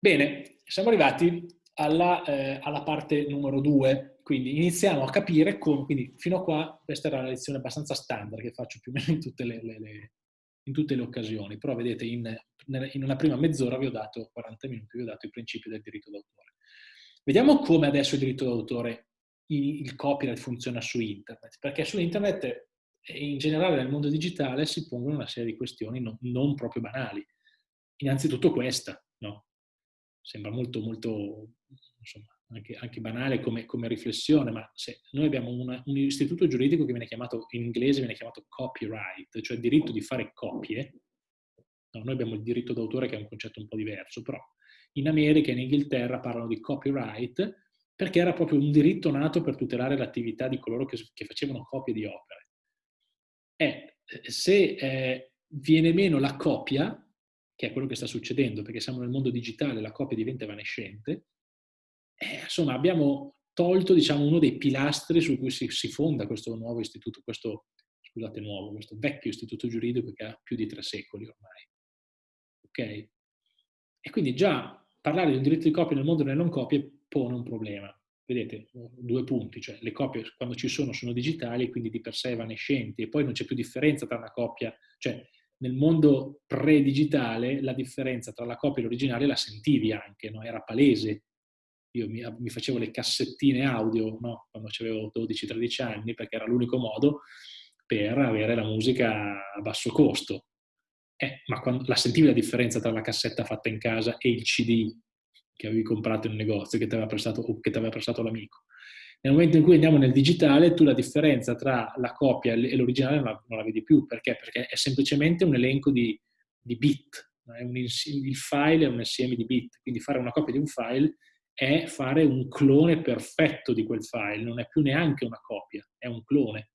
Bene, siamo arrivati alla, eh, alla parte numero due, quindi iniziamo a capire come, quindi fino a qua questa era una lezione abbastanza standard che faccio più o meno in tutte le, le, le, in tutte le occasioni, però vedete in, in, una prima mezz'ora vi ho dato, 40 minuti, vi ho dato i principi del diritto d'autore. Vediamo come adesso il diritto d'autore, il copyright funziona su internet, perché su internet e in generale nel mondo digitale si pongono una serie di questioni non, non proprio banali. Innanzitutto questa? Sembra molto, molto insomma, anche, anche, banale come, come, riflessione, ma se noi abbiamo una, un istituto giuridico che viene chiamato, in inglese viene chiamato copyright, cioè diritto di fare copie, no, noi abbiamo il diritto d'autore che è un concetto un po' diverso, però in America e in Inghilterra parlano di copyright perché era proprio un diritto nato per tutelare l'attività di coloro che, che facevano copie di opere. E se eh, viene meno la copia, che è quello che sta succedendo, perché siamo nel mondo digitale, la copia diventa evanescente, eh, insomma abbiamo tolto diciamo, uno dei pilastri su cui si, si, fonda questo nuovo istituto, questo, scusate, nuovo, questo vecchio istituto giuridico che ha più di tre secoli ormai. Ok? E quindi già parlare di un diritto di copia nel mondo delle non copie pone un problema. Vedete, due punti, cioè le copie quando ci sono sono digitali e quindi di per sé evanescenti e poi non c'è più differenza tra una copia, cioè nel mondo pre-digitale la differenza tra la copia e l'originale la sentivi anche, no? era palese. Io mi, mi, facevo le cassettine audio no? quando avevo 12-13 anni perché era l'unico modo per avere la musica a basso costo. Eh, ma quando, la sentivi la differenza tra la cassetta fatta in casa e il CD che avevi comprato in un negozio che ti aveva prestato, o che ti aveva prestato l'amico. Nel momento in cui andiamo nel digitale, tu la differenza tra la copia e l'originale non, la, vedi più. Perché? Perché è semplicemente un elenco di, di bit. Un, il file è un insieme di bit. Quindi fare una copia di un file è fare un clone perfetto di quel file. Non è più neanche una copia, è un clone.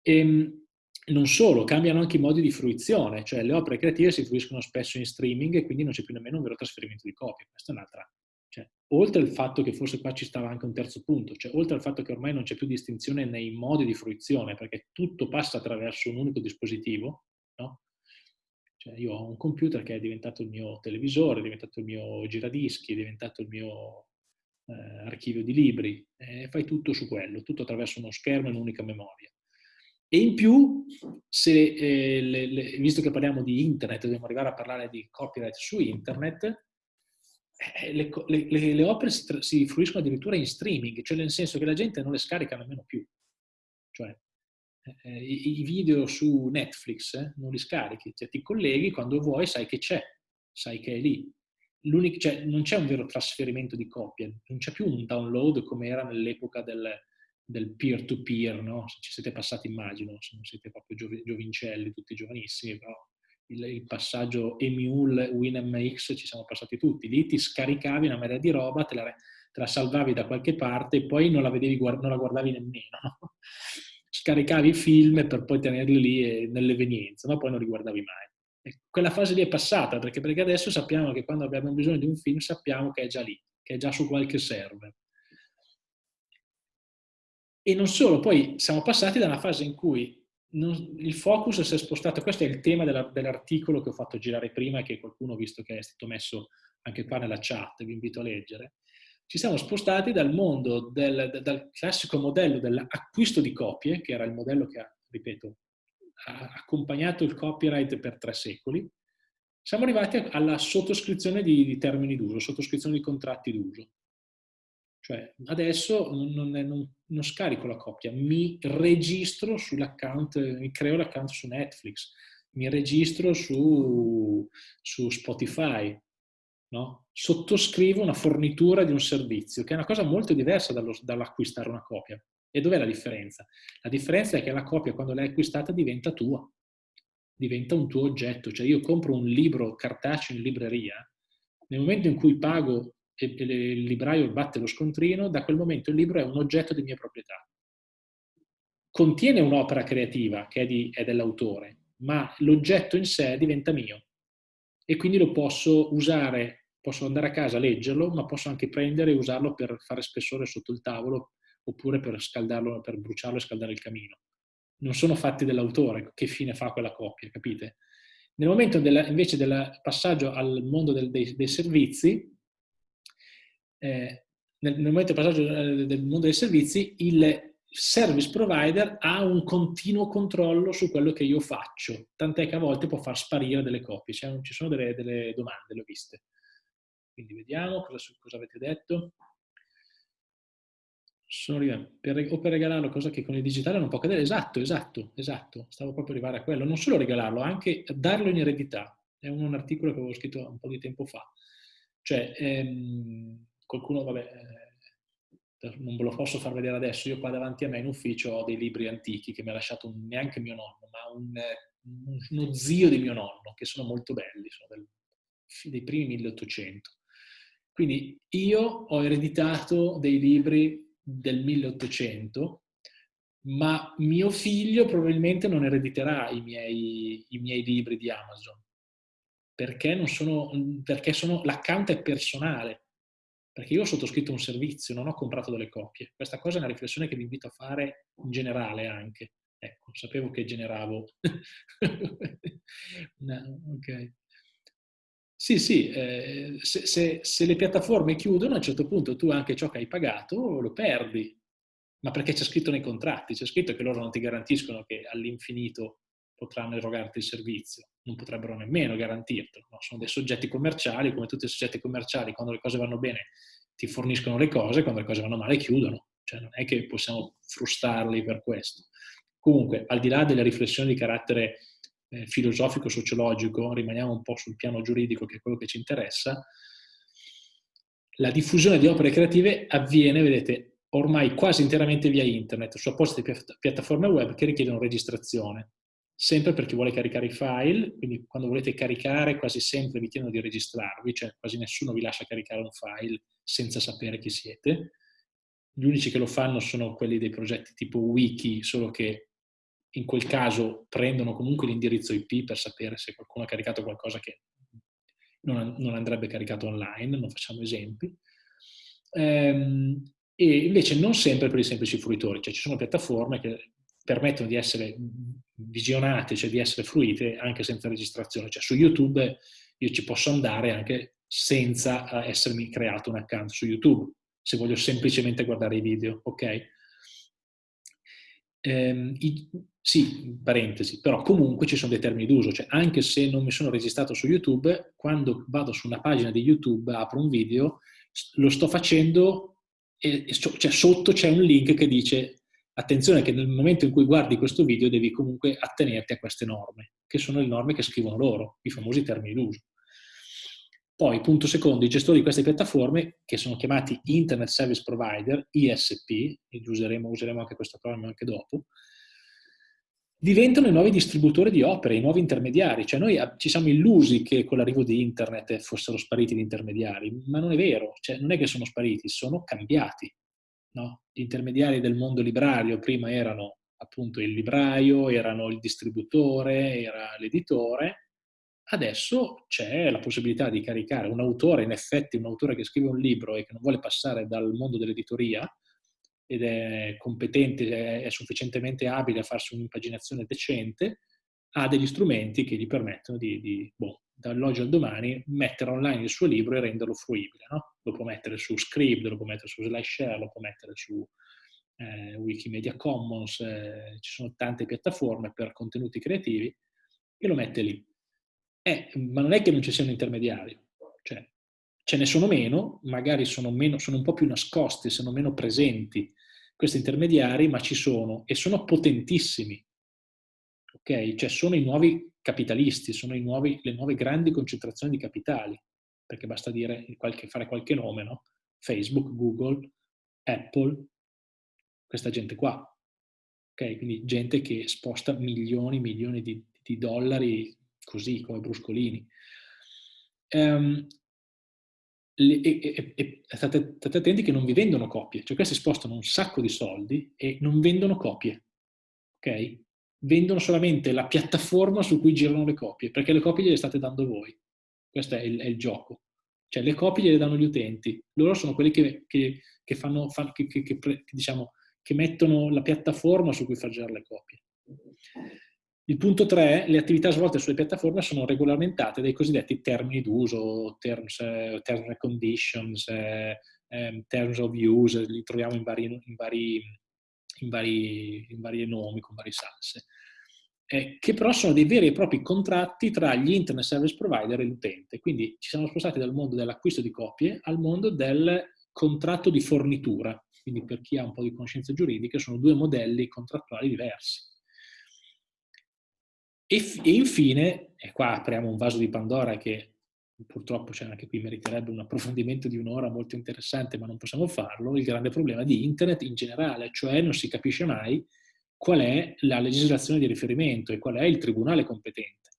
E, ehm, non solo, cambiano anche i modi di fruizione, cioè le opere creative si fruiscono spesso in streaming e quindi non c'è più nemmeno un vero trasferimento di copie. Questa è un'altra cioè, oltre al fatto che forse qua ci stava anche un terzo punto, cioè oltre al fatto che ormai non c'è più distinzione nei modi di fruizione, perché tutto passa attraverso un unico dispositivo, no? Cioè io ho un computer che è diventato il mio televisore, è diventato il mio giradischi, è diventato il mio eh, archivio di libri, e fai tutto su quello, tutto attraverso uno schermo e un'unica memoria. E in più, se, eh, le, le, visto che parliamo di internet, dobbiamo arrivare a parlare di copyright su internet, eh, le, le, le, opere si, si, fruiscono addirittura in streaming, cioè nel senso che la gente non le scarica nemmeno più. Cioè, eh, i, i, video su Netflix eh, non li scarichi, cioè, ti colleghi quando vuoi, sai che c'è, sai che è lì. Cioè, non c'è un vero trasferimento di copia, non c'è più un download come era nell'epoca del, peer-to-peer, no? ci siete passati immagino, se non siete proprio giovincelli, tutti giovanissimi, però il, il passaggio Emule WinMX ci siamo passati tutti. Lì ti scaricavi una marea di roba, te la, te la salvavi da qualche parte e poi non la, vedevi, non la guardavi nemmeno. No? Scaricavi i film per poi tenerli lì nell'evenienza, ma poi non li guardavi mai. E quella fase lì è passata, perché, perché adesso sappiamo che quando abbiamo bisogno di un film sappiamo che è già lì, che è già su qualche server. E non solo, poi siamo passati da una fase in cui non, il focus si è spostato, questo è il tema della, dell'articolo che ho fatto girare prima e che qualcuno, visto che è stato messo anche qua nella chat, vi invito a leggere. Ci siamo spostati dal mondo, del, dal classico modello dell'acquisto di copie, che era il modello che ha, ripeto, ha accompagnato il copyright per tre secoli, siamo arrivati alla sottoscrizione di, di termini d'uso, sottoscrizione di contratti d'uso. Cioè, adesso non, non, non, scarico la copia, mi registro sull'account, mi creo l'account su Netflix, mi registro su, su Spotify, no? sottoscrivo una fornitura di un servizio, che è una cosa molto diversa dall'acquistare una copia. E dov'è la differenza? La differenza è che la copia, quando l'hai acquistata, diventa tua, diventa un tuo oggetto. Cioè io compro un libro cartaceo in libreria, nel momento in cui pago e, il libraio batte lo scontrino, da quel momento il libro è un oggetto di mia proprietà. Contiene un'opera creativa che è, è dell'autore, ma l'oggetto in sé diventa mio e quindi lo posso usare, posso andare a casa a leggerlo, ma posso anche prendere e usarlo per fare spessore sotto il tavolo oppure per scaldarlo, per bruciarlo e scaldare il camino. Non sono fatti dell'autore, che fine fa quella coppia, capite? Nel momento della, invece del passaggio al mondo del, dei, dei, servizi, eh, nel, nel, momento del passaggio eh, del mondo dei servizi, il service provider ha un continuo controllo su quello che io faccio, tant'è che a volte può far sparire delle copie. Ci sono delle, delle domande, le ho viste. Quindi vediamo cosa, cosa avete detto. Per, o per regalarlo, cosa che con il digitale non può accadere. Esatto, esatto, esatto. Stavo proprio arrivare a quello. Non solo regalarlo, anche darlo in eredità. È un, un articolo che avevo scritto un po' di tempo fa. Cioè, ehm, qualcuno, vabbè, eh, non ve lo posso far vedere adesso, io qua davanti a me in ufficio ho dei libri antichi che mi ha lasciato neanche mio nonno, ma un, uno zio di mio nonno, che sono molto belli, sono del, dei primi 1800. Quindi io ho ereditato dei libri del 1800, ma mio figlio probabilmente non erediterà i miei, i miei libri di Amazon, perché, sono, perché l'account è personale, perché io ho sottoscritto un servizio, non ho comprato delle copie. Questa cosa è una riflessione che vi invito a fare in generale anche. Ecco, sapevo che generavo. no, ok. Sì, sì, eh, se, se, se, le piattaforme chiudono a un certo punto tu anche ciò che hai pagato lo perdi, ma perché c'è scritto nei contratti, c'è scritto che loro non ti garantiscono che all'infinito potranno erogarti il servizio, non potrebbero nemmeno garantirtelo, no? sono dei soggetti commerciali, come tutti i soggetti commerciali, quando le cose vanno bene ti forniscono le cose, quando le cose vanno male chiudono, cioè non è che possiamo frustarli per questo. Comunque, al di là delle riflessioni di carattere eh, filosofico-sociologico, rimaniamo un po' sul piano giuridico che è quello che ci interessa, la diffusione di opere creative avviene, vedete, ormai quasi interamente via internet, su apposite piattaforme web che richiedono registrazione. Sempre per chi vuole caricare i file, quindi quando volete caricare quasi sempre vi chiedono di registrarvi, cioè quasi nessuno vi lascia caricare un file senza sapere chi siete. Gli unici che lo fanno sono quelli dei progetti tipo wiki, solo che in quel caso prendono comunque l'indirizzo IP per sapere se qualcuno ha caricato qualcosa che non, andrebbe caricato online, non facciamo esempi. Ehm, e invece non sempre per i semplici fruitori, cioè ci sono piattaforme che permettono di essere visionate, cioè di essere fruite anche senza registrazione. Cioè su YouTube io ci posso andare anche senza essermi creato un account su YouTube, se voglio semplicemente guardare i video, ok? Ehm, i, sì, parentesi, però comunque ci sono dei termini d'uso, cioè anche se non mi sono registrato su YouTube, quando vado su una pagina di YouTube, apro un video, lo sto facendo e, cioè, sotto c'è un link che dice attenzione che nel momento in cui guardi questo video devi comunque attenerti a queste norme, che sono le norme che scrivono loro, i famosi termini d'uso. Poi, punto secondo, i gestori di queste piattaforme, che sono chiamati Internet Service Provider, ISP, useremo, useremo anche questo acronimo anche dopo, diventano i nuovi distributori di opere, i nuovi intermediari. Cioè noi ci siamo illusi che con l'arrivo di internet fossero spariti gli intermediari, ma non è vero, cioè, non è che sono spariti, sono cambiati. No? Gli intermediari del mondo librario prima erano appunto il libraio, erano il distributore, era l'editore, adesso c'è la possibilità di caricare un autore, in effetti un autore che scrive un libro e che non vuole passare dal mondo dell'editoria, ed è competente, è sufficientemente abile a farsi un'impaginazione decente, ha degli strumenti che gli permettono di, di boh, dall'oggi al domani, mettere online il suo libro e renderlo fruibile. No? Lo può mettere su Scribd, lo può mettere su SlideShare, lo può mettere su eh, Wikimedia Commons, eh, ci sono tante piattaforme per contenuti creativi e lo mette lì. Eh, ma non è che non ci sia un intermediario, cioè ce ne sono meno, magari sono, meno, sono un po' più nascosti, sono meno presenti questi intermediari, ma ci sono e sono potentissimi. Ok? Cioè sono i nuovi capitalisti, sono nuovi, le nuove grandi concentrazioni di capitali, perché basta dire, qualche, fare qualche nome, no? Facebook, Google, Apple, questa gente qua. Ok? Quindi gente che sposta milioni e milioni di, di, dollari così, come bruscolini. Um, le, e, e, e state, state, attenti che non vi vendono copie, cioè questi spostano un sacco di soldi e non vendono copie, ok? Vendono solamente la piattaforma su cui girano le copie, perché le copie gliele state dando voi. Questo è il, è il gioco. Cioè le copie gliele danno gli utenti, loro sono quelli che, che, che, fanno, fan, che, diciamo, che mettono la piattaforma su cui far girare le copie. Il punto 3, le attività svolte sulle piattaforme sono regolamentate dai cosiddetti termini d'uso, terms, eh, terms and conditions, eh, ehm, terms of use, li troviamo in vari, in vari, in vari, in vari nomi, con varie salse, eh, che però sono dei veri e propri contratti tra gli internet service provider e l'utente. Quindi ci siamo spostati dal mondo dell'acquisto di copie al mondo del contratto di fornitura. Quindi per chi ha un po' di conoscenze giuridiche sono due modelli contrattuali diversi. E, e infine, e qua apriamo un vaso di Pandora che purtroppo cioè, anche qui meriterebbe un approfondimento di un'ora molto interessante, ma non possiamo farlo, il grande problema di internet in generale, cioè non si capisce mai qual è la legislazione di riferimento e qual è il tribunale competente.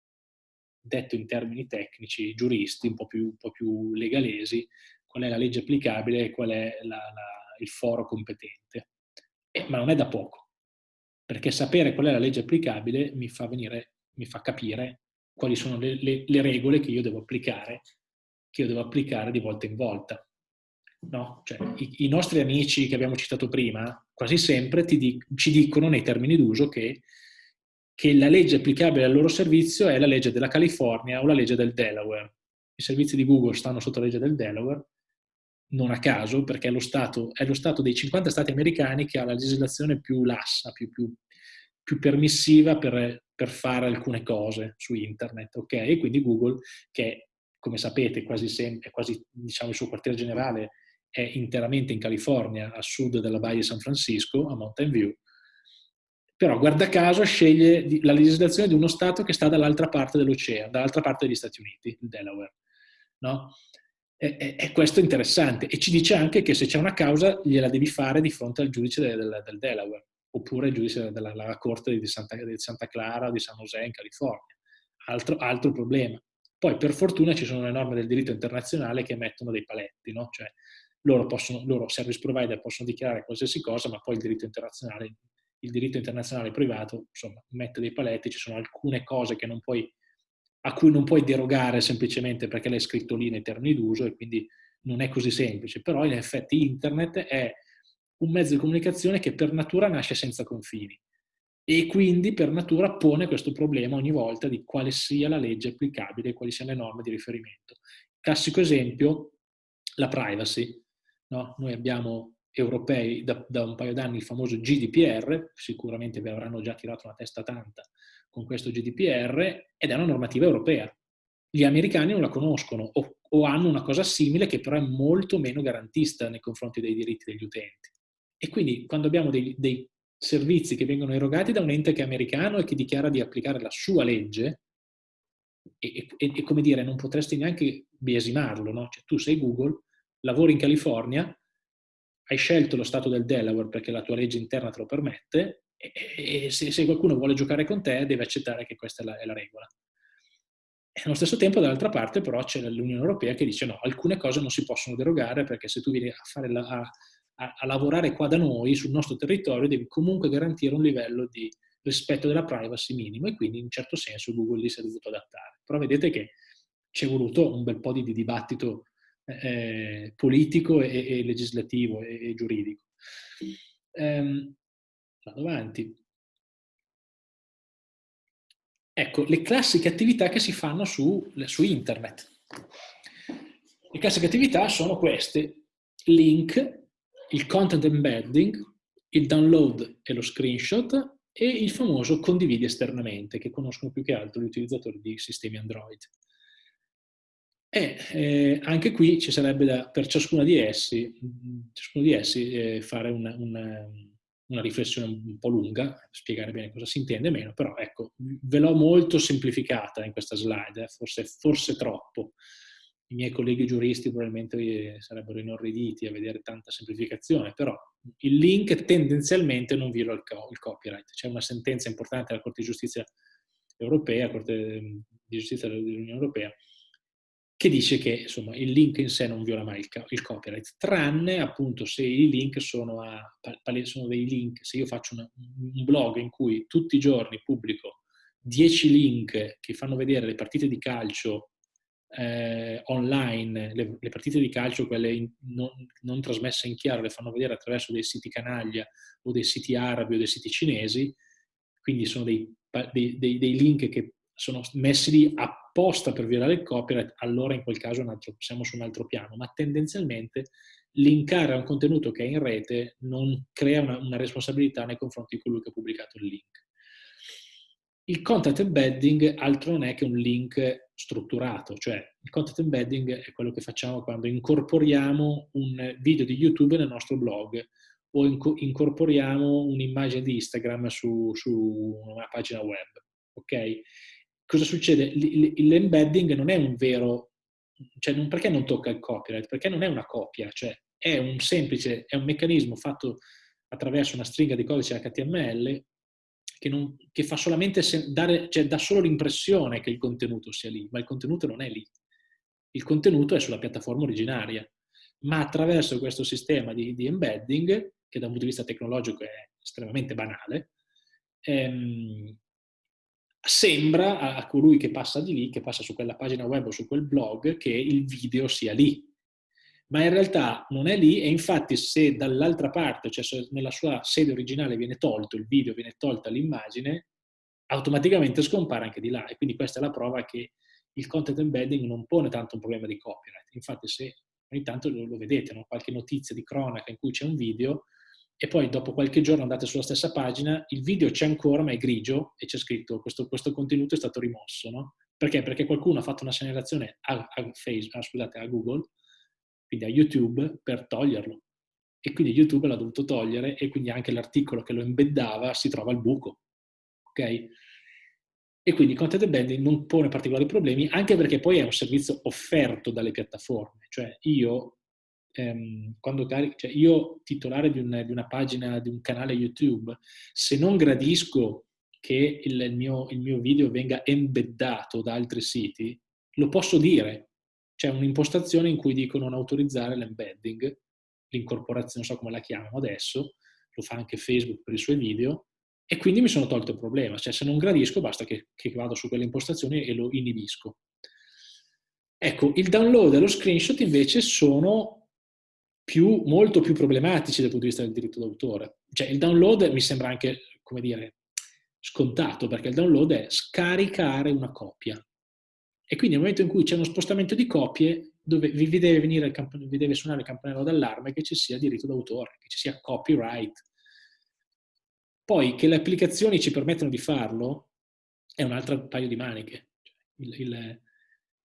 Detto in termini tecnici, giuristi, un po' più, un po più legalesi, qual è la legge applicabile e qual è la, la, il foro competente. Eh, ma non è da poco, perché sapere qual è la legge applicabile mi fa, venire, mi fa capire quali sono le, le, le regole che io devo applicare, che io devo applicare di volta in volta. No? Cioè, i, i, nostri amici che abbiamo citato prima, quasi sempre di, ci dicono nei termini d'uso che, che, la legge applicabile al loro servizio è la legge della California o la legge del Delaware. I servizi di Google stanno sotto la legge del Delaware, non a caso, perché è lo Stato, è lo stato dei 50 Stati americani che ha la legislazione più lassa, più, più, più permissiva per per fare alcune cose su internet, ok? E quindi Google, che come sapete quasi sempre, quasi diciamo il suo quartier generale è interamente in California, a sud della Baia di San Francisco, a Mountain View, però guarda caso sceglie la legislazione di uno Stato che sta dall'altra parte dell'oceano, dall'altra parte degli Stati Uniti, il Delaware. No? E, e, e, questo è interessante e ci dice anche che se c'è una causa gliela devi fare di fronte al giudice del, del, del Delaware oppure il giudice della, della Corte di Santa, di Santa, Clara o di San José in California. Altro, altro, problema. Poi per fortuna ci sono le norme del diritto internazionale che mettono dei paletti, no? cioè loro, possono, loro service provider possono dichiarare qualsiasi cosa, ma poi il diritto internazionale, il diritto internazionale privato insomma, mette dei paletti, ci sono alcune cose puoi, a cui non puoi derogare semplicemente perché l'hai scritto lì nei termini d'uso e quindi non è così semplice, però in effetti internet è un mezzo di comunicazione che per natura nasce senza confini e quindi per natura pone questo problema ogni volta di quale sia la legge applicabile quali siano le norme di riferimento. Classico esempio, la privacy. No? Noi abbiamo europei da, da un paio d'anni il famoso GDPR, sicuramente vi avranno già tirato una testa tanta con questo GDPR, ed è una normativa europea. Gli americani non la conoscono o, o hanno una cosa simile che però è molto meno garantista nei confronti dei diritti degli utenti. E quindi quando abbiamo dei, dei servizi che vengono erogati da un ente che è americano e che dichiara di applicare la sua legge, e, e, e come dire, non potresti neanche biasimarlo, no? Cioè, tu sei Google, lavori in California, hai scelto lo stato del Delaware perché la tua legge interna te lo permette, e, e se, se, qualcuno vuole giocare con te deve accettare che questa è la, è la regola. E allo stesso tempo, dall'altra parte, però, c'è l'Unione Europea che dice no, alcune cose non si possono derogare perché se tu vieni a, fare la, a, a, a lavorare qua da noi, sul nostro territorio, devi comunque garantire un livello di rispetto della privacy minimo e quindi in un certo senso Google lì si è dovuto adattare. Però vedete che ci è voluto un bel po' di, di dibattito eh, politico e, e, legislativo e, e giuridico. Ehm, vado avanti. Ecco, le classiche attività che si fanno su, su internet. Le classiche attività sono queste, link, il content embedding, il download e lo screenshot e il famoso condividi esternamente, che conoscono più che altro gli utilizzatori di sistemi Android. E eh, anche qui ci sarebbe da, per ciascuno di essi, ciascuno di essi eh, fare una, una, una, riflessione un po' lunga, spiegare bene cosa si intende meno, però ecco, ve l'ho molto semplificata in questa slide, eh, forse, forse troppo i miei colleghi giuristi probabilmente sarebbero inorriditi a vedere tanta semplificazione, però il link tendenzialmente non viola il, co il copyright. C'è una sentenza importante della Corte di Giustizia europea, Corte di Giustizia dell'Unione Europea, che dice che insomma, il link in sé non viola mai il, il, copyright, tranne appunto se i link sono, a, sono dei link, se io faccio una, un blog in cui tutti i giorni pubblico 10 link che fanno vedere le partite di calcio eh, online, le, le, partite di calcio, quelle in, non, non, trasmesse in chiaro, le fanno vedere attraverso dei siti canaglia o dei siti arabi o dei siti cinesi, quindi sono dei dei, dei, dei link che sono messi lì apposta per violare il copyright, allora in quel caso altro, siamo su un altro piano, ma tendenzialmente linkare a un contenuto che è in rete non crea una, una responsabilità nei confronti di colui che ha pubblicato il link. Il content embedding altro non è che un link strutturato, cioè il content embedding è quello che facciamo quando incorporiamo un video di YouTube nel nostro blog o incorporiamo un'immagine di Instagram su, su, una pagina web. Ok? Cosa succede? L'embedding non è un vero, cioè non, perché non tocca il copyright? Perché non è una copia, cioè è un semplice, è un meccanismo fatto attraverso una stringa di codice HTML che, non, che fa solamente dare, cioè dà solo l'impressione che il contenuto sia lì, ma il contenuto non è lì. Il contenuto è sulla piattaforma originaria, ma attraverso questo sistema di, di embedding, che da un punto di vista tecnologico è estremamente banale, ehm, sembra a, a colui che passa di lì, che passa su quella pagina web o su quel blog, che il video sia lì, ma in realtà non è lì e infatti se dall'altra parte, cioè se nella sua sede originale viene tolto il video, viene tolta l'immagine, automaticamente scompare anche di là e quindi questa è la prova che il content embedding non pone tanto un problema di copyright. Infatti se ogni tanto lo, vedete, no? qualche notizia di cronaca in cui c'è un video e poi dopo qualche giorno andate sulla stessa pagina, il video c'è ancora ma è grigio e c'è scritto questo, questo contenuto è stato rimosso. No? Perché? Perché qualcuno ha fatto una segnalazione a, a, Facebook, scusate, a Google quindi a YouTube, per toglierlo. E quindi YouTube l'ha dovuto togliere e quindi anche l'articolo che lo embeddava si trova al buco. Ok? E quindi content embedding non pone particolari problemi, anche perché poi è un servizio offerto dalle piattaforme. Cioè io, ehm, carico, cioè io titolare di, un, di, una pagina, di un canale YouTube, se non gradisco che il, mio, il mio video venga embeddato da altri siti, lo posso dire, c'è un'impostazione in cui dico non autorizzare l'embedding, l'incorporazione, non so come la chiamano adesso, lo fa anche Facebook per i suoi video, e quindi mi sono tolto il problema. Cioè se non gradisco basta che, che vado su quelle impostazioni e lo inibisco. Ecco, il download e lo screenshot invece sono più, molto più problematici dal punto di vista del diritto d'autore. Cioè il download mi sembra anche, come dire, scontato, perché il download è scaricare una copia. E quindi nel momento in cui c'è uno spostamento di copie, dove vi deve, venire il vi deve suonare il campanello d'allarme che ci sia diritto d'autore, che ci sia copyright. Poi che le applicazioni ci permettono di farlo è un altro paio di maniche. Il, il,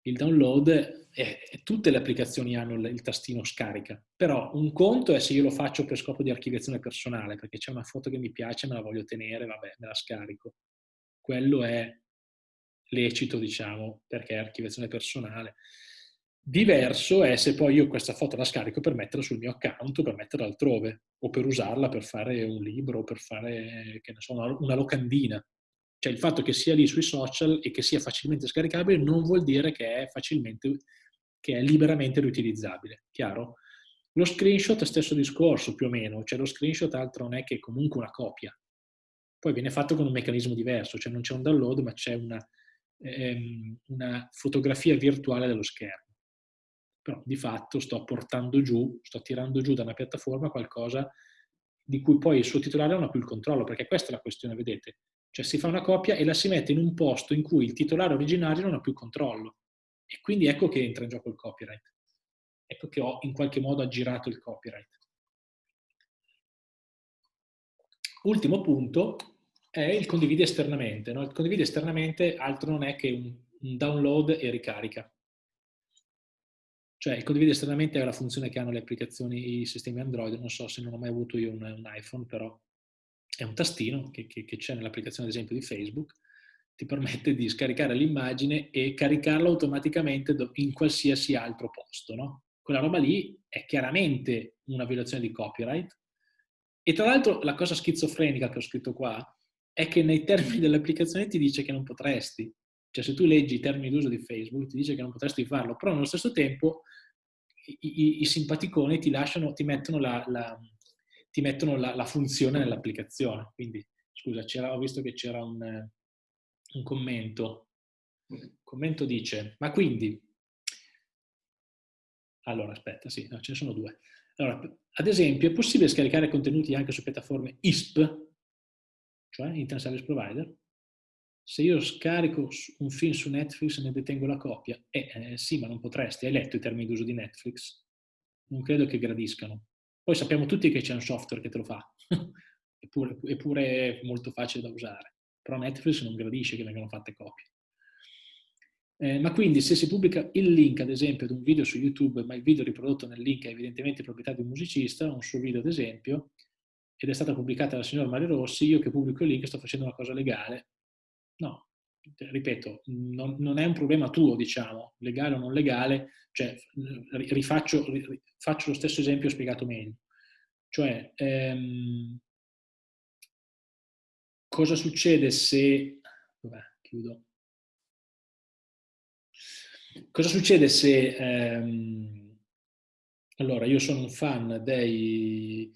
il download, è, tutte le applicazioni hanno il, il, tastino scarica, però un conto è se io lo faccio per scopo di archiviazione personale, perché c'è una foto che mi piace, me la voglio tenere, vabbè, me la scarico. Quello è lecito, diciamo, perché è archiviazione personale. Diverso è se poi io questa foto la scarico per metterla sul mio account o per metterla altrove, o per usarla per fare un libro, per fare, che ne so, una locandina. Cioè il fatto che sia lì sui social e che sia facilmente scaricabile non vuol dire che è facilmente, che è liberamente riutilizzabile, chiaro? Lo screenshot è stesso discorso più o meno, cioè lo screenshot altro non è che comunque una copia. Poi viene fatto con un meccanismo diverso, cioè non c'è un download ma c'è una, ehm, una fotografia virtuale dello schermo. Però di fatto sto portando giù, sto tirando giù da una piattaforma qualcosa di cui poi il suo titolare non ha più il controllo, perché questa è la questione, vedete? Cioè si fa una copia e la si mette in un posto in cui il titolare originario non ha più controllo. E quindi ecco che entra in gioco il copyright. Ecco che ho in qualche modo aggirato il copyright. Ultimo punto, è il condividi esternamente. No? Il condividi esternamente altro non è che un, un download e ricarica. Cioè il condividi esternamente è la funzione che hanno le applicazioni, i sistemi Android, non so se non ho mai avuto io un, un iPhone, però è un tastino che c'è nell'applicazione ad esempio di Facebook, ti permette di scaricare l'immagine e caricarla automaticamente in qualsiasi altro posto. No? Quella roba lì è chiaramente una violazione di copyright e tra l'altro la cosa schizofrenica che ho scritto qua è che nei termini dell'applicazione ti dice che non potresti. Cioè se tu leggi i termini d'uso di Facebook ti dice che non potresti farlo, però nello stesso tempo i, i, i simpaticoni ti lasciano, ti mettono la, la, ti mettono la, la funzione nell'applicazione. Quindi, scusa, ho visto che c'era un, un commento. Il commento dice, ma quindi... Allora, aspetta, sì, no, ce ne sono due. Allora, ad esempio, è possibile scaricare contenuti anche su piattaforme ISP, cioè Internet Service Provider, se io scarico un film su Netflix e ne detengo la copia, eh, eh, sì, ma non potresti, hai letto i termini d'uso di Netflix? Non credo che gradiscano. Poi sappiamo tutti che c'è un software che te lo fa, eppure, eppure è molto facile da usare, però Netflix non gradisce che vengano fatte copie. Eh, ma quindi se si pubblica il link, ad esempio, ad un video su YouTube, ma il video riprodotto nel link è evidentemente proprietà di un musicista, un suo video ad esempio, ed è stata pubblicata dal signor Mario Rossi, io che pubblico il link sto facendo una cosa legale, No, ripeto, non, non, è un problema tuo, diciamo, legale o non legale, cioè rifaccio, faccio lo stesso esempio spiegato meglio. Cioè, ehm, cosa succede se... Vabbè, chiudo. Cosa succede se... Ehm, allora, io sono un fan dei,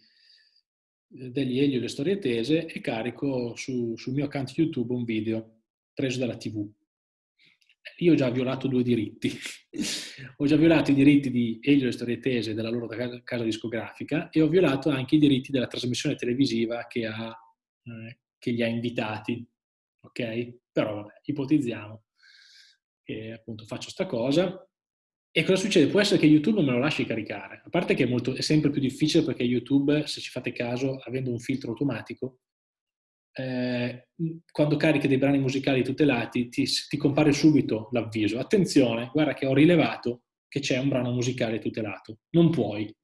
degli Elio e le storie tese e carico su, sul mio account YouTube un video preso dalla TV. Io ho già violato due diritti. ho già violato i diritti di Elio e le storie tese della loro casa discografica e ho violato anche i diritti della trasmissione televisiva che, ha, eh, che li ha invitati. Ok? Però vabbè, ipotizziamo che appunto faccio sta cosa e cosa succede? Può essere che YouTube me lo lasci caricare, a parte che è, molto, è sempre più difficile perché YouTube, se ci fate caso, avendo un filtro automatico, eh, quando carichi dei brani musicali tutelati ti, ti compare subito l'avviso. Attenzione, guarda che ho rilevato che c'è un brano musicale tutelato. Non puoi.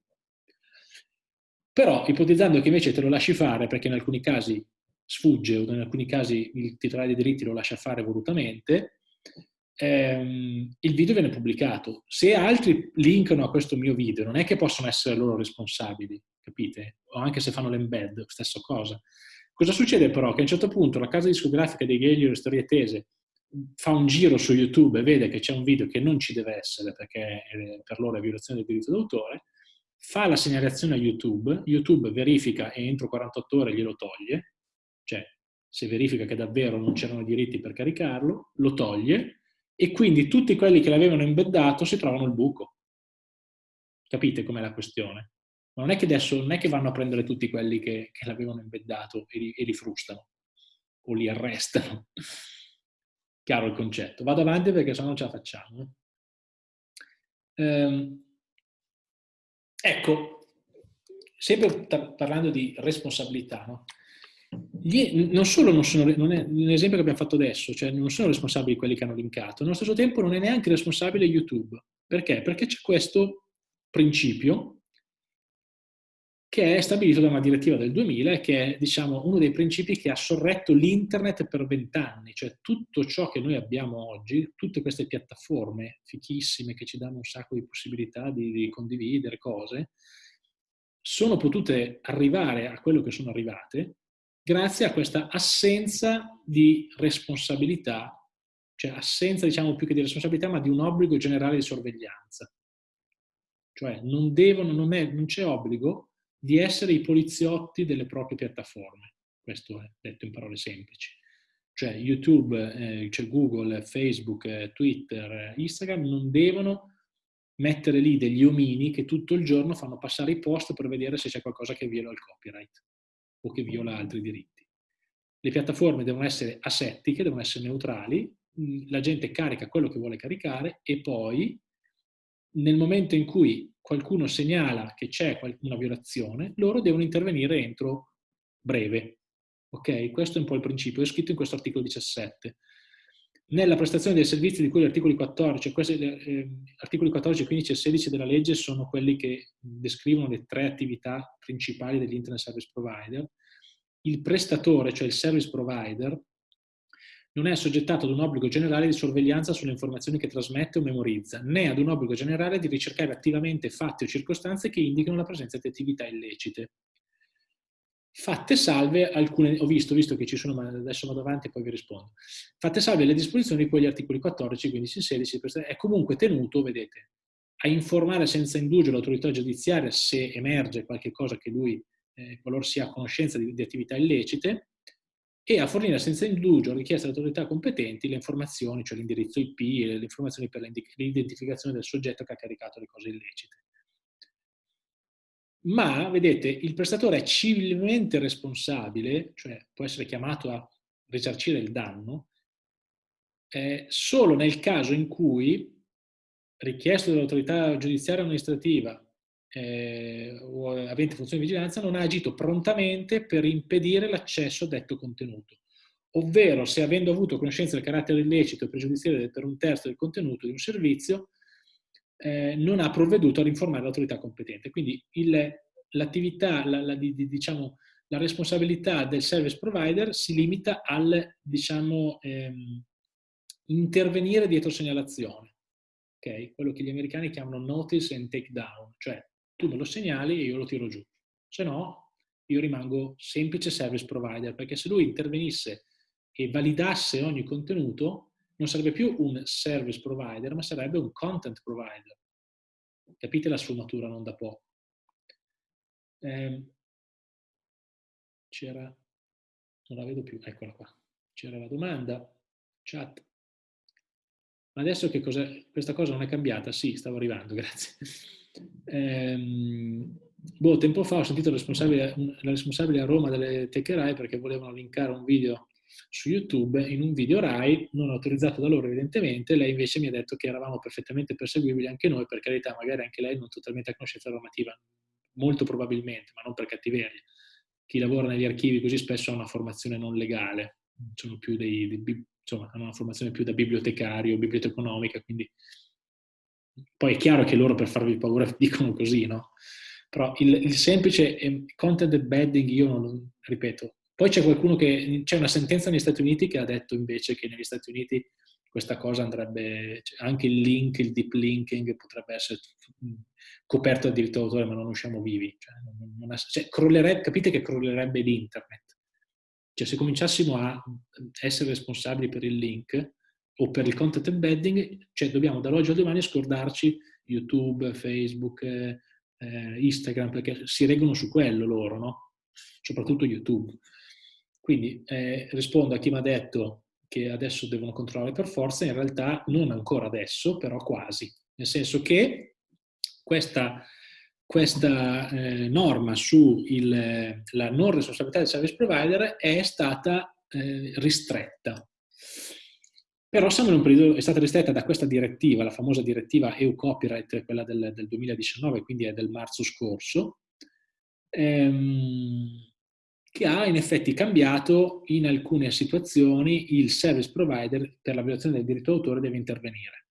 Però, ipotizzando che invece te lo lasci fare, perché in alcuni casi sfugge o in alcuni casi il titolare dei diritti lo lascia fare volutamente, ehm, il video viene pubblicato. Se altri linkano a questo mio video, non è che possono essere loro responsabili, capite? O anche se fanno l'embed, stessa cosa. Cosa succede però? Che a un certo punto la casa discografica dei Ghelio e storie tese fa un giro su YouTube e vede che c'è un video che non ci deve essere perché per loro è violazione del diritto d'autore, fa la segnalazione a YouTube, YouTube verifica e entro 48 ore glielo toglie, cioè se verifica che davvero non c'erano diritti per caricarlo, lo toglie e quindi tutti quelli che l'avevano embeddato si trovano il buco. Capite com'è la questione? Non è che adesso non è che vanno a prendere tutti quelli che, che l'avevano embeddato e li, e li frustano o li arrestano. Chiaro il concetto. Vado avanti perché se no non ce la facciamo. Ehm, ecco, sempre parlando di responsabilità, no? Gli, non solo non sono, non è l'esempio che abbiamo fatto adesso, cioè non sono responsabili quelli che hanno linkato, allo stesso tempo non è neanche responsabile YouTube. Perché? Perché c'è questo principio che è stabilito da una direttiva del 2000 e che è diciamo, uno dei principi che ha sorretto l'internet per vent'anni, cioè tutto ciò che noi abbiamo oggi, tutte queste piattaforme fichissime che ci danno un sacco di possibilità di, di condividere cose, sono potute arrivare a quello che sono arrivate grazie a questa assenza di responsabilità, cioè assenza diciamo più che di responsabilità, ma di un obbligo generale di sorveglianza. Cioè non, devono, non, c'è obbligo di essere i poliziotti delle proprie piattaforme, questo è detto in parole semplici. Cioè YouTube, eh, cioè Google, Facebook, eh, Twitter, Instagram non devono mettere lì degli omini che tutto il giorno fanno passare i post per vedere se c'è qualcosa che viola il copyright o che viola altri diritti. Le piattaforme devono essere asettiche, devono essere neutrali, mm, la gente carica quello che vuole caricare e poi nel momento in cui qualcuno segnala che c'è una violazione, loro devono intervenire entro breve. Ok? Questo è un po' il principio, è scritto in questo articolo 17. Nella prestazione dei servizi di cui gli articoli 14, questi, eh, articoli 14, 15 e 16 della legge sono quelli che descrivono le tre attività principali degli Internet Service Provider. Il prestatore, cioè il service provider, non è assoggettato ad un obbligo generale di sorveglianza sulle informazioni che trasmette o memorizza, né ad un obbligo generale di ricercare attivamente fatti o circostanze che indicano la presenza di attività illecite fatte salve alcune, ho visto, visto che ci sono, ma adesso vado avanti e poi vi rispondo, fatte salve le disposizioni di quegli articoli 14, 15 e 16, è comunque tenuto, vedete, a informare senza indugio l'autorità giudiziaria se emerge qualche cosa che lui, eh, qualora sia a conoscenza di, di, attività illecite, e a fornire senza indugio richieste alle autorità competenti le informazioni, cioè l'indirizzo IP le informazioni per l'identificazione del soggetto che ha caricato le cose illecite ma vedete il prestatore è civilmente responsabile, cioè può essere chiamato a risarcire il danno, eh, solo nel caso in cui richiesto dall'autorità giudiziaria amministrativa eh, o avente funzione di vigilanza non ha agito prontamente per impedire l'accesso a detto contenuto, ovvero se avendo avuto conoscenza del carattere illecito e pregiudiziale per un terzo del contenuto di un servizio, eh, non ha provveduto ad informare l'autorità competente. Quindi l'attività, la, la, di, diciamo, la responsabilità del service provider si limita al diciamo, ehm, intervenire dietro segnalazione, okay? quello che gli americani chiamano notice and take down, cioè tu me lo segnali e io lo tiro giù, se no io rimango semplice service provider, perché se lui intervenisse e validasse ogni contenuto, non sarebbe più un service provider, ma sarebbe un content provider. Capite la sfumatura non da poco. Eh, c'era, non la vedo più, eccola qua. C'era la domanda, chat. Ma adesso che cos'è? Questa cosa non è cambiata? Sì, stavo arrivando, grazie. Ehm, boh, tempo fa ho sentito la responsabile, la responsabile a Roma delle Tech perché volevano linkare un video su YouTube in un video RAI, non autorizzato da loro evidentemente, lei invece mi ha detto che eravamo perfettamente perseguibili anche noi, per carità, magari anche lei non totalmente a conoscenza normativa, molto probabilmente, ma non per cattiveria. Chi lavora negli archivi così spesso ha una formazione non legale, sono più dei, dei insomma, hanno una formazione più da bibliotecario, biblioteconomica, quindi poi è chiaro che loro per farvi paura dicono così, no? Però il, il semplice ehm, content embedding, io non, ripeto, poi c'è qualcuno che, c'è una sentenza negli Stati Uniti che ha detto invece che negli Stati Uniti questa cosa andrebbe, cioè anche il link, il deep linking potrebbe essere coperto da diritto d'autore ma non usciamo vivi. Cioè, non, cioè, capite che crollerebbe l'internet. Cioè se cominciassimo a essere responsabili per il link o per il content embedding, cioè dobbiamo dall'oggi al domani scordarci YouTube, Facebook, eh, Instagram, perché si reggono su quello loro, no? Soprattutto YouTube. Quindi eh, rispondo a chi mi ha detto che adesso devono controllare per forza, in realtà non ancora adesso, però quasi. Nel senso che questa questa eh, norma sulla non responsabilità del service provider è stata eh, ristretta. Però siamo in un periodo, è stata ristretta da questa direttiva, la famosa direttiva EU Copyright, quella del, del 2019, quindi è del marzo scorso, ehm, che ha in effetti cambiato in alcune situazioni il service provider per la violazione del diritto d'autore deve intervenire.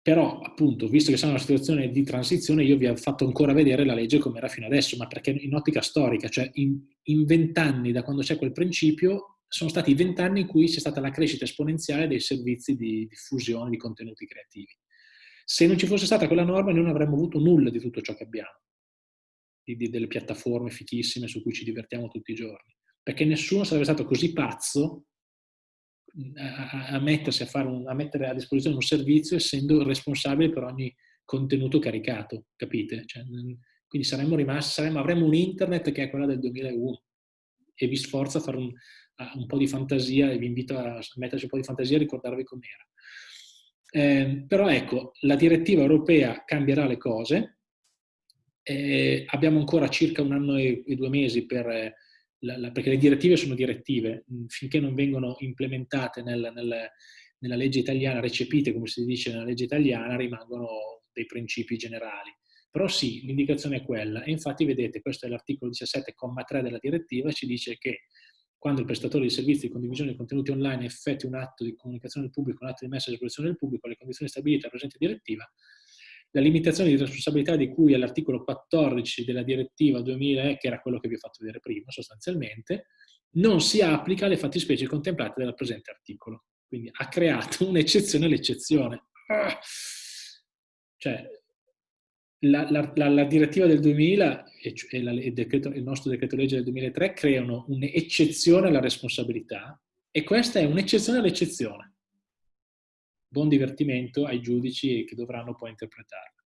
Però, appunto, visto che siamo in una situazione di transizione, io vi ho fatto ancora vedere la legge come era fino adesso, ma perché in ottica storica, cioè in vent'anni da quando c'è quel principio, sono stati vent'anni in cui c'è stata la crescita esponenziale dei servizi di diffusione di contenuti creativi. Se non ci fosse stata quella norma, noi non avremmo avuto nulla di tutto ciò che abbiamo, di, di, delle piattaforme fichissime su cui ci divertiamo tutti i giorni, perché nessuno sarebbe stato così pazzo a, a, mettersi a, fare un, a mettere a disposizione un servizio essendo responsabile per ogni contenuto caricato, capite? Cioè, quindi saremmo rimasti, saremmo, avremmo un internet che è quella del 2001 e vi sforzo a fare un, a, un po' di fantasia e vi invito a metterci un po' di fantasia e ricordarvi com'era. Eh, però ecco, la direttiva europea cambierà le cose, eh, abbiamo ancora circa un anno e, e due mesi per la, la, perché le direttive sono direttive, finché non vengono implementate nel, nel, nella legge italiana, recepite come si dice nella legge italiana, rimangono dei principi generali. Però sì, l'indicazione è quella. E infatti vedete, questo è l'articolo 17,3 della direttiva, ci dice che quando il prestatore di servizi di condivisione di contenuti online effettui un atto di comunicazione del pubblico, un atto di messa a disposizione del pubblico, le condizioni stabilite dalla presente direttiva, la limitazione di responsabilità di cui all'articolo 14 della direttiva 2000, che era quello che vi ho fatto vedere prima sostanzialmente, non si applica alle fattispecie contemplate dal presente articolo. Quindi ha creato un'eccezione all'eccezione. Ah! Cioè, la, la, la, la, direttiva del 2000 e, e il, decreto, il nostro decreto legge del 2003 creano un'eccezione alla responsabilità e questa è un'eccezione all'eccezione buon divertimento ai giudici che dovranno poi interpretarla.